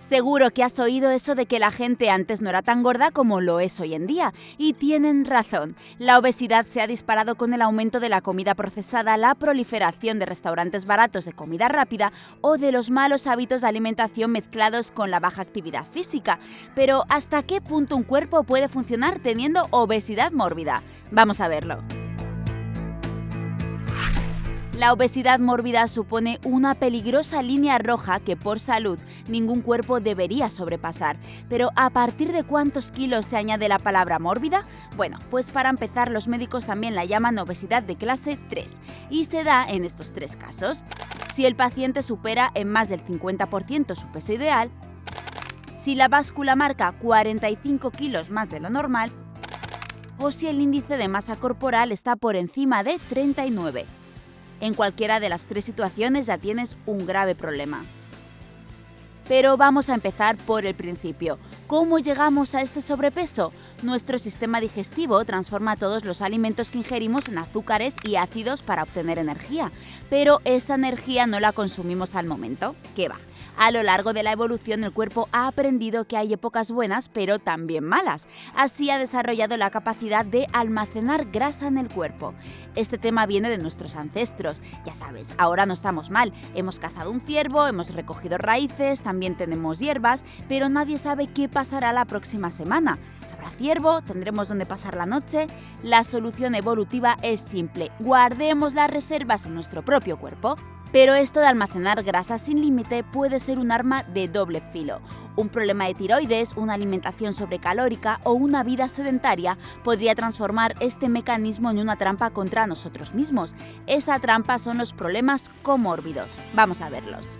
Seguro que has oído eso de que la gente antes no era tan gorda como lo es hoy en día, y tienen razón. La obesidad se ha disparado con el aumento de la comida procesada, la proliferación de restaurantes baratos de comida rápida o de los malos hábitos de alimentación mezclados con la baja actividad física. Pero ¿hasta qué punto un cuerpo puede funcionar teniendo obesidad mórbida? Vamos a verlo. La obesidad mórbida supone una peligrosa línea roja que por salud ningún cuerpo debería sobrepasar. Pero ¿a partir de cuántos kilos se añade la palabra mórbida? Bueno, pues para empezar los médicos también la llaman obesidad de clase 3 y se da en estos tres casos. Si el paciente supera en más del 50% su peso ideal, si la báscula marca 45 kilos más de lo normal o si el índice de masa corporal está por encima de 39. En cualquiera de las tres situaciones ya tienes un grave problema. Pero vamos a empezar por el principio. ¿Cómo llegamos a este sobrepeso? Nuestro sistema digestivo transforma todos los alimentos que ingerimos en azúcares y ácidos para obtener energía, pero esa energía no la consumimos al momento. ¿Qué va? A lo largo de la evolución el cuerpo ha aprendido que hay épocas buenas pero también malas. Así ha desarrollado la capacidad de almacenar grasa en el cuerpo. Este tema viene de nuestros ancestros. Ya sabes, ahora no estamos mal. Hemos cazado un ciervo, hemos recogido raíces, también tenemos hierbas, pero nadie sabe qué pasará la próxima semana. ¿Habrá ciervo? ¿Tendremos donde pasar la noche? La solución evolutiva es simple. Guardemos las reservas en nuestro propio cuerpo. Pero esto de almacenar grasa sin límite puede ser un arma de doble filo. Un problema de tiroides, una alimentación sobrecalórica o una vida sedentaria podría transformar este mecanismo en una trampa contra nosotros mismos. Esa trampa son los problemas comórbidos. Vamos a verlos.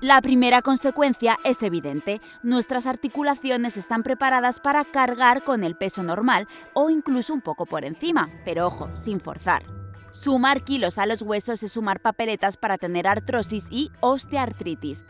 La primera consecuencia es evidente. Nuestras articulaciones están preparadas para cargar con el peso normal o incluso un poco por encima, pero ojo, sin forzar. Sumar kilos a los huesos es sumar papeletas para tener artrosis y osteoartritis.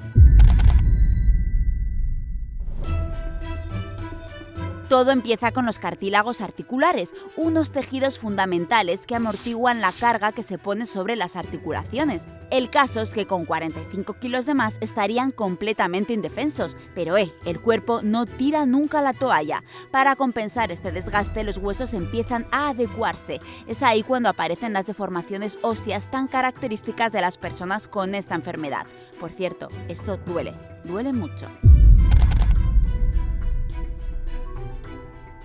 Todo empieza con los cartílagos articulares, unos tejidos fundamentales que amortiguan la carga que se pone sobre las articulaciones. El caso es que con 45 kilos de más estarían completamente indefensos, pero eh, el cuerpo no tira nunca la toalla. Para compensar este desgaste, los huesos empiezan a adecuarse. Es ahí cuando aparecen las deformaciones óseas tan características de las personas con esta enfermedad. Por cierto, esto duele, duele mucho.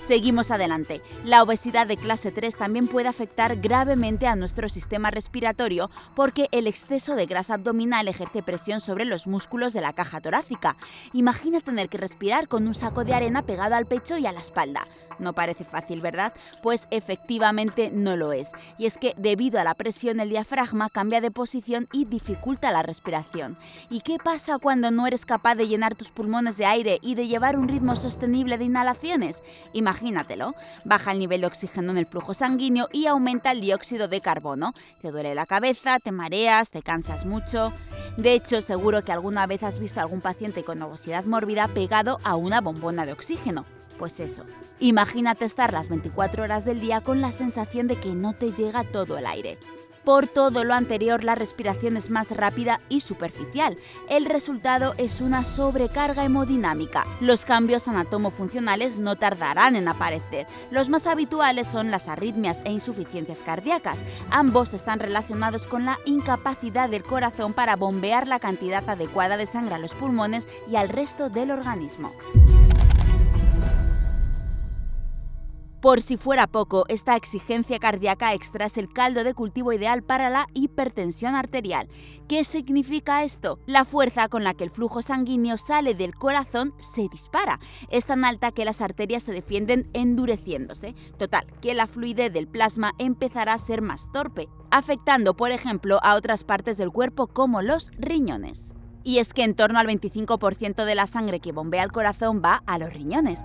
Seguimos adelante. La obesidad de clase 3 también puede afectar gravemente a nuestro sistema respiratorio porque el exceso de grasa abdominal ejerce presión sobre los músculos de la caja torácica. Imagina tener que respirar con un saco de arena pegado al pecho y a la espalda. No parece fácil, ¿verdad? Pues efectivamente no lo es. Y es que debido a la presión el diafragma cambia de posición y dificulta la respiración. ¿Y qué pasa cuando no eres capaz de llenar tus pulmones de aire y de llevar un ritmo sostenible de inhalaciones? Imagínatelo. Baja el nivel de oxígeno en el flujo sanguíneo y aumenta el dióxido de carbono. Te duele la cabeza, te mareas, te cansas mucho. De hecho, seguro que alguna vez has visto a algún paciente con obesidad mórbida pegado a una bombona de oxígeno. Pues eso, imagínate estar las 24 horas del día con la sensación de que no te llega todo el aire. Por todo lo anterior, la respiración es más rápida y superficial. El resultado es una sobrecarga hemodinámica. Los cambios anatomofuncionales no tardarán en aparecer. Los más habituales son las arritmias e insuficiencias cardíacas. Ambos están relacionados con la incapacidad del corazón para bombear la cantidad adecuada de sangre a los pulmones y al resto del organismo. Por si fuera poco, esta exigencia cardíaca extra es el caldo de cultivo ideal para la hipertensión arterial. ¿Qué significa esto? La fuerza con la que el flujo sanguíneo sale del corazón se dispara. Es tan alta que las arterias se defienden endureciéndose. Total, que la fluidez del plasma empezará a ser más torpe, afectando, por ejemplo, a otras partes del cuerpo como los riñones. Y es que en torno al 25% de la sangre que bombea al corazón va a los riñones.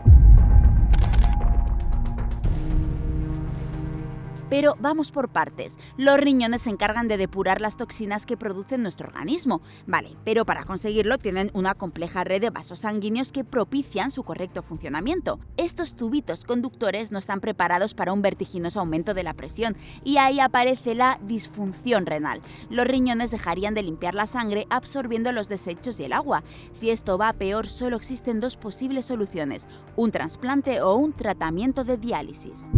Pero vamos por partes. Los riñones se encargan de depurar las toxinas que produce nuestro organismo. Vale, pero para conseguirlo tienen una compleja red de vasos sanguíneos que propician su correcto funcionamiento. Estos tubitos conductores no están preparados para un vertiginoso aumento de la presión y ahí aparece la disfunción renal. Los riñones dejarían de limpiar la sangre absorbiendo los desechos y el agua. Si esto va peor, solo existen dos posibles soluciones, un trasplante o un tratamiento de diálisis.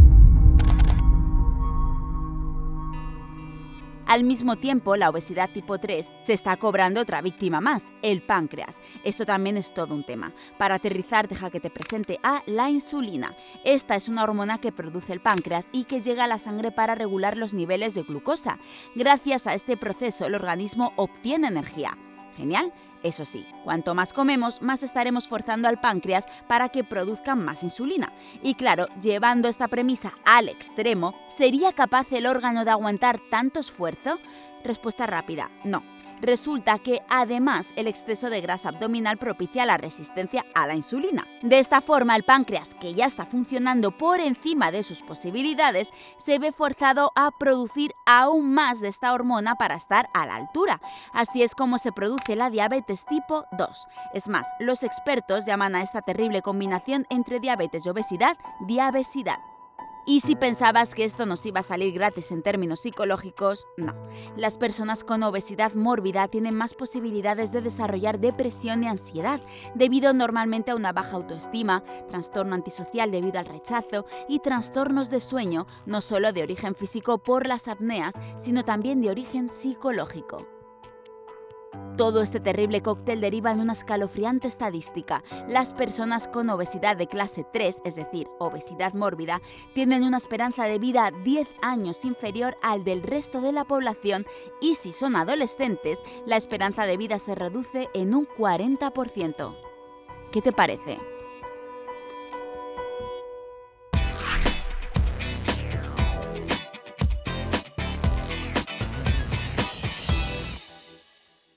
Al mismo tiempo, la obesidad tipo 3 se está cobrando otra víctima más, el páncreas. Esto también es todo un tema. Para aterrizar, deja que te presente a la insulina. Esta es una hormona que produce el páncreas y que llega a la sangre para regular los niveles de glucosa. Gracias a este proceso, el organismo obtiene energía. Genial. Eso sí, cuanto más comemos, más estaremos forzando al páncreas para que produzca más insulina. Y claro, llevando esta premisa al extremo, ¿sería capaz el órgano de aguantar tanto esfuerzo? Respuesta rápida, no. Resulta que además el exceso de grasa abdominal propicia la resistencia a la insulina. De esta forma, el páncreas, que ya está funcionando por encima de sus posibilidades, se ve forzado a producir aún más de esta hormona para estar a la altura. Así es como se produce la diabetes tipo 2. Es más, los expertos llaman a esta terrible combinación entre diabetes y obesidad diabesidad. Y si pensabas que esto nos iba a salir gratis en términos psicológicos, no. Las personas con obesidad mórbida tienen más posibilidades de desarrollar depresión y ansiedad, debido normalmente a una baja autoestima, trastorno antisocial debido al rechazo y trastornos de sueño, no solo de origen físico por las apneas, sino también de origen psicológico. Todo este terrible cóctel deriva en una escalofriante estadística. Las personas con obesidad de clase 3, es decir, obesidad mórbida, tienen una esperanza de vida 10 años inferior al del resto de la población y si son adolescentes, la esperanza de vida se reduce en un 40%. ¿Qué te parece?